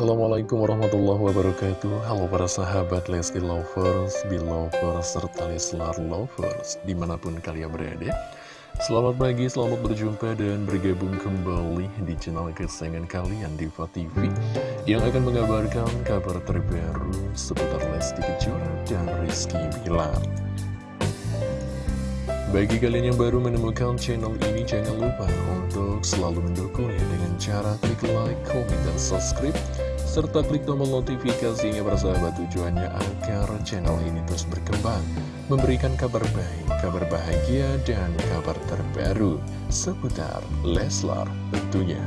Assalamualaikum warahmatullahi wabarakatuh. Halo para sahabat Lesti Lovers, Belovers, serta Leslar Lovers Di mana pun kalian berada. Selamat pagi, selamat berjumpa dan bergabung kembali di channel kesayangan kalian Diva TV Yang akan mengabarkan kabar terbaru seputar Lesti Kejora dan Rizky Bilar. Bagi kalian yang baru menemukan channel ini, jangan lupa untuk selalu mendukungnya dengan cara klik like, komen, dan subscribe, serta klik tombol notifikasinya bersahabat tujuannya agar channel ini terus berkembang, memberikan kabar baik, kabar bahagia, dan kabar terbaru seputar Leslar tentunya.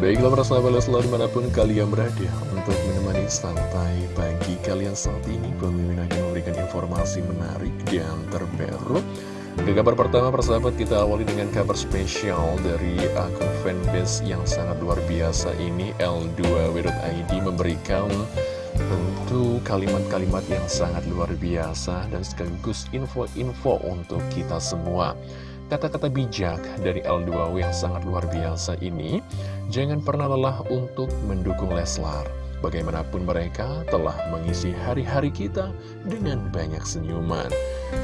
Baiklah sahabat Leslar di mana pun kalian berada untuk menemani santai pagi kalian saat ini Pemimpin akan memberikan informasi menarik dan terbaru Ke kabar pertama persahabat kita awali dengan kabar spesial dari akun fanbase yang sangat luar biasa ini L2W.id memberikan tentu kalimat-kalimat yang sangat luar biasa dan sekaligus info-info untuk kita semua Kata-kata bijak dari L2W yang sangat luar biasa ini, jangan pernah lelah untuk mendukung Leslar. Bagaimanapun mereka telah mengisi hari-hari kita dengan banyak senyuman.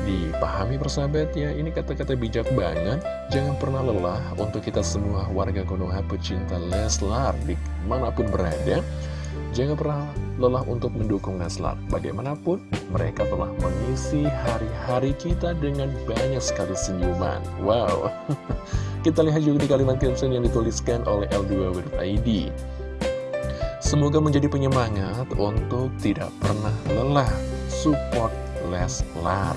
Dipahami persahabat ya, ini kata-kata bijak banget. Jangan pernah lelah untuk kita semua warga Konoha pecinta Leslar di mana pun berada. Jangan pernah lelah untuk mendukung Leslar. Bagaimanapun, mereka telah mengisi hari-hari kita dengan banyak sekali senyuman. Wow! Kita lihat juga di kalimat caption yang dituliskan oleh L2.id. Semoga menjadi penyemangat untuk tidak pernah lelah support Leslar.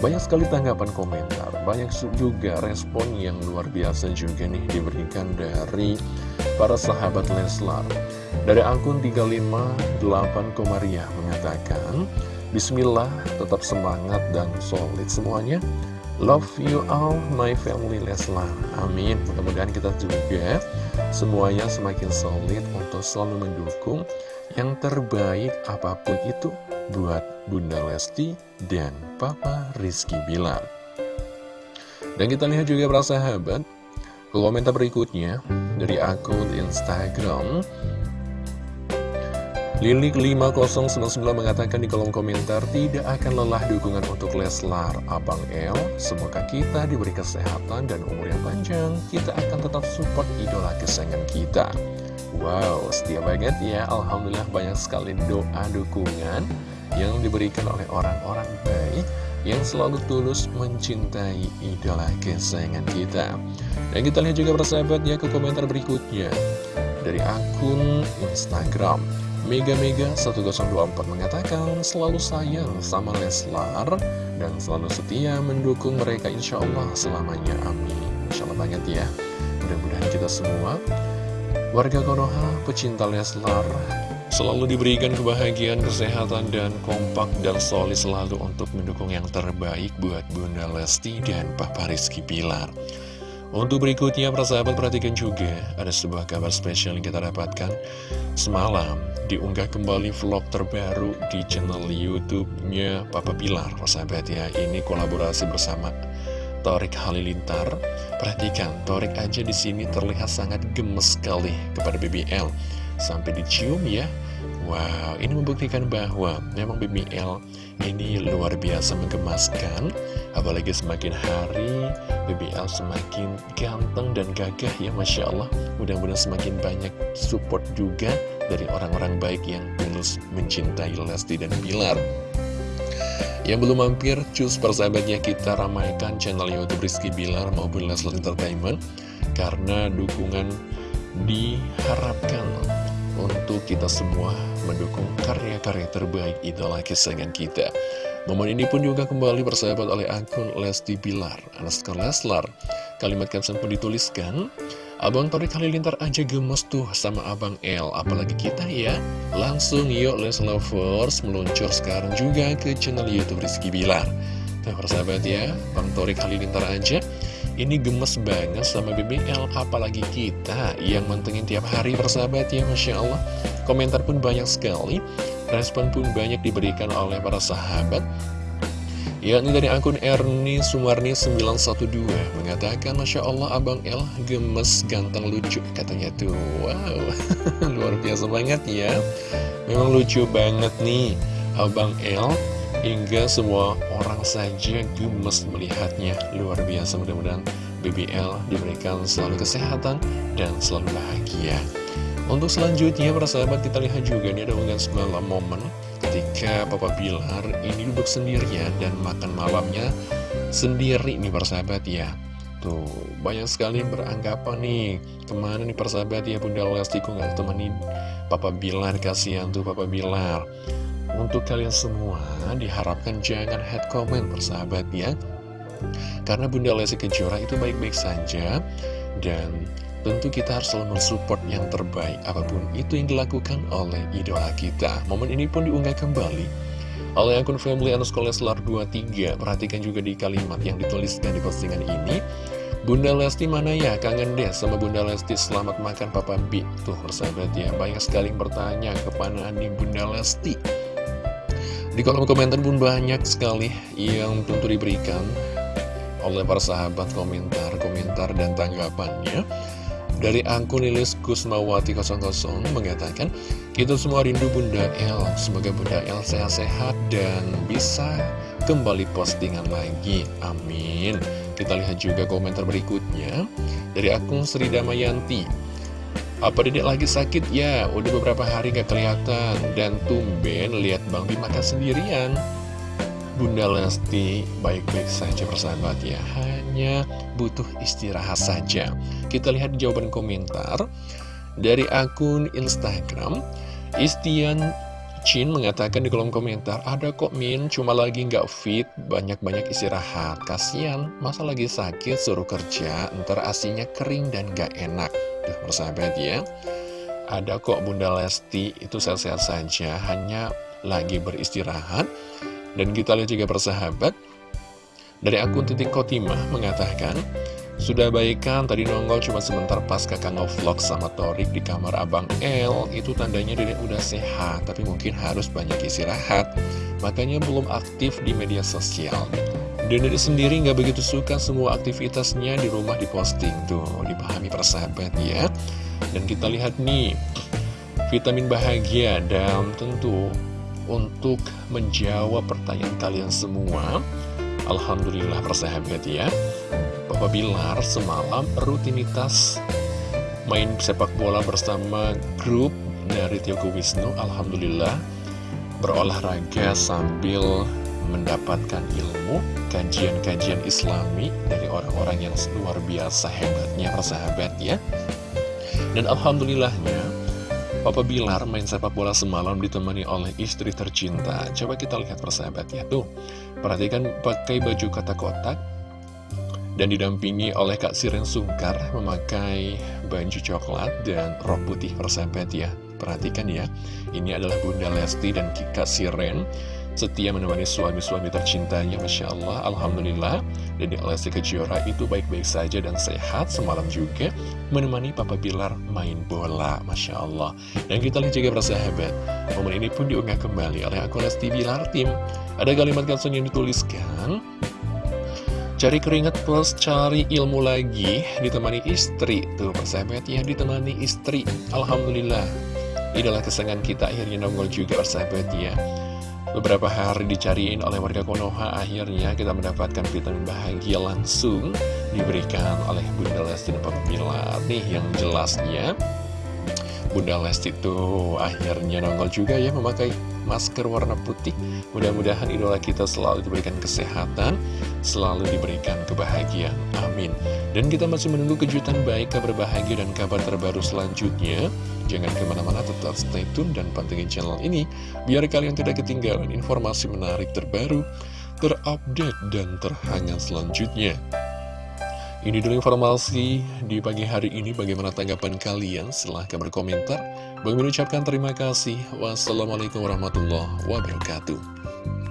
Banyak sekali tanggapan komentar, banyak juga respon yang luar biasa juga nih diberikan dari para sahabat Leslar. Dari akun 358 Komariah mengatakan, Bismillah, tetap semangat dan solid semuanya. Love you all, my family Leslar. Amin. Mudah-mudahan kita juga semuanya semakin solid untuk selalu mendukung yang terbaik apa pun itu buat Bunda Lesti dan Papa Rizky Bilar. Dan kita lihat juga para sahabat, komentar berikutnya dari akun Instagram Lilik5099 mengatakan di kolom komentar tidak akan lelah dukungan untuk Leslar. Abang El Semoga kita diberi kesehatan dan umur yang panjang. Kita akan tetap support idola kesayangan kita. Wow, setia banget ya. Alhamdulillah banyak sekali doa dukungan Yang diberikan oleh orang-orang baik Yang selalu tulus mencintai idola kesayangan kita. Dan kita lihat juga persahabat ke komentar berikutnya. Dari akun Instagram Mega Mega 1024 mengatakan selalu sayang sama Leslar dan selalu setia mendukung mereka insya Allah selamanya. Amin. Insya Allah banget ya. Mudah-mudahan kita semua warga Konoha pecinta Leslar selalu diberikan kebahagiaan, kesehatan, dan kompak dan solid selalu untuk mendukung yang terbaik buat Bunda Lesti dan Papa Rizky Pilar untuk berikutnya, persahabat perhatikan juga, ada sebuah kabar spesial yang kita dapatkan semalam. Diunggah kembali vlog terbaru di channel YouTube-nya Papa Pilar, persahabat ya. Ini kolaborasi bersama Torik Halilintar. Perhatikan, Torik aja di sini terlihat sangat gemes sekali kepada BBL. Sampai dicium ya. Wow, ini membuktikan bahwa memang BBL ini luar biasa menggemaskan Apalagi semakin hari BBL semakin ganteng dan gagah ya Masya Allah Mudah-mudahan semakin banyak support juga dari orang-orang baik yang tulus mencintai Lesti dan Bilar yang belum mampir, cus persahabatnya kita ramaikan channel Youtube Rizky Bilar maupun Leslie Entertainment Karena dukungan diharapkan untuk kita semua mendukung karya-karya terbaik idola kesayangan kita. Momen ini pun juga kembali bersahabat oleh akun Lesti Bilar, Anaskar Leslar. Kalimat caption pun dituliskan, Abang Torik Halilintar aja gemes tuh sama Abang L, apalagi kita ya. Langsung yuk Les Lovers meluncur sekarang juga ke channel Youtube Rizky Bilar. Nah persahabat ya, Bang Torik Halilintar aja ini gemes banget sama BBL, apalagi kita yang mantengin tiap hari persahabat ya, Masya Allah. Komentar pun banyak sekali, respon pun banyak diberikan oleh para sahabat. Yakni dari akun Erni Sumarni 912 mengatakan Masya Allah Abang El gemes ganteng lucu katanya tuh. Wow luar biasa banget ya. Memang lucu banget nih Abang El hingga semua orang saja gemes melihatnya. Luar biasa mudah-mudahan BBL diberikan selalu kesehatan dan selalu bahagia untuk selanjutnya para sahabat kita lihat juga ini ada unggahan semalam momen ketika Papa Bilar ini duduk sendirian dan makan malamnya sendiri nih persahabat ya. Tuh, banyak sekali beranggapan nih Ke mana nih persahabat ya Bunda Lesti? Kok gak temenin Papa Bilar, kasihan tuh Papa Bilar. Untuk kalian semua diharapkan jangan head comment persahabat ya. Karena Bunda Lesti Kejora itu baik-baik saja Dan Tentu kita harus selalu mensupport yang terbaik apa pun itu yang dilakukan oleh idola kita. Momen ini pun diunggah kembali oleh akun family underscore leslar 23. Perhatikan juga di kalimat yang dituliskan di postingan ini. Bunda Lesti mana ya? Kangen deh sama Bunda Lesti selamat makan Papa B. Tuh persahabat ya, banyak sekali yang bertanya kepada nih Bunda Lesti. Di kolom komentar pun banyak sekali yang tentu diberikan oleh para sahabat komentar-komentar dan tanggapannya. Dari akun Lilis Kusmawati 00 mengatakan, Kita semua rindu Bunda El, semoga Bunda El sehat-sehat dan bisa kembali postingan lagi. Amin. Kita lihat juga komentar berikutnya dari akun Sri Damayanti. Apa dedek lagi sakit ya? Udah beberapa hari gak kelihatan dan tumben lihat Bang Bim makan sendirian. Bunda Lesti baik-baik saja persahabat ya. Hanya butuh istirahat saja. Kita lihat jawaban komentar Dari akun Instagram. Istian Chin mengatakan di kolom komentar Ada kok Min. Cuma lagi nggak fit Banyak-banyak istirahat. Kasian masa lagi sakit suruh kerja. Ntar asinya kering dan gak enak. Tuh persahabat ya. Ada kok Bunda Lesti. Itu sehat-sehat saja. Hanya lagi beristirahat dan kita lihat juga persahabat. Dari akun titik Kotimah mengatakan Sudah baikan tadi nongol cuma sebentar pas kakak ngevlog sama Torik di kamar Abang L Itu tandanya dia udah sehat Tapi mungkin harus banyak istirahat. Makanya belum aktif di media sosial. Dan dari sendiri nggak begitu suka semua aktivitasnya di rumah diposting Tuh, dipahami persahabat ya. Dan kita lihat nih Vitamin bahagia dan tentu untuk menjawab pertanyaan kalian semua. Alhamdulillah persahabat ya. Bapak Bilar semalam rutinitas main sepak bola bersama grup dari Tiogo Wisnu Alhamdulillah berolahraga sambil mendapatkan ilmu kajian-kajian islami dari orang-orang yang luar biasa hebatnya persahabat ya. Dan Alhamdulillahnya Papa Bilar main sepak bola semalam ditemani oleh istri tercinta. Coba kita lihat persahabat ya. Tuh, perhatikan pakai baju kotak-kotak dan didampingi oleh Kak Siren Sungkar memakai baju coklat dan rok putih persahabat ya. Perhatikan ya, ini adalah Bunda Lesti dan Kak Siren setia menemani suami-suami tercintanya Masya Allah, Alhamdulillah Dede Lesti Kejora itu baik-baik saja dan sehat Semalam juga menemani Papa Bilar main bola Masya Allah. Dan kita lihat juga persahabat Momen ini pun diunggah kembali oleh akun Lesti Bilar Tim Ada kalimat caption yang dituliskan Cari keringat plus cari ilmu lagi Ditemani istri. Tuh persahabat ya ditemani istri. Alhamdulillah. Inilah kesenangan kita akhirnya nongol juga persahabat ya Beberapa hari dicariin oleh warga Konoha, akhirnya kita mendapatkan vitamin bahagia langsung diberikan oleh Bunda Lesti dan Papa Bilar. Nih yang jelasnya, Bunda Lesti itu akhirnya nongol juga ya memakai masker warna putih. Mudah-mudahan idola kita selalu diberikan kesehatan, selalu diberikan kebahagiaan. Amin. Dan kita masih menunggu kejutan baik, kabar bahagia, dan kabar terbaru selanjutnya. Jangan ke mana-mana, tetap stay tune dan pantengin channel ini, biar kalian tidak ketinggalan informasi menarik terbaru, terupdate, dan terhangat selanjutnya. Ini dulu informasi di pagi hari ini. Bagaimana tanggapan kalian? Silahkan berkomentar. Mengucapkan terima kasih. Wassalamualaikum warahmatullahi wabarakatuh.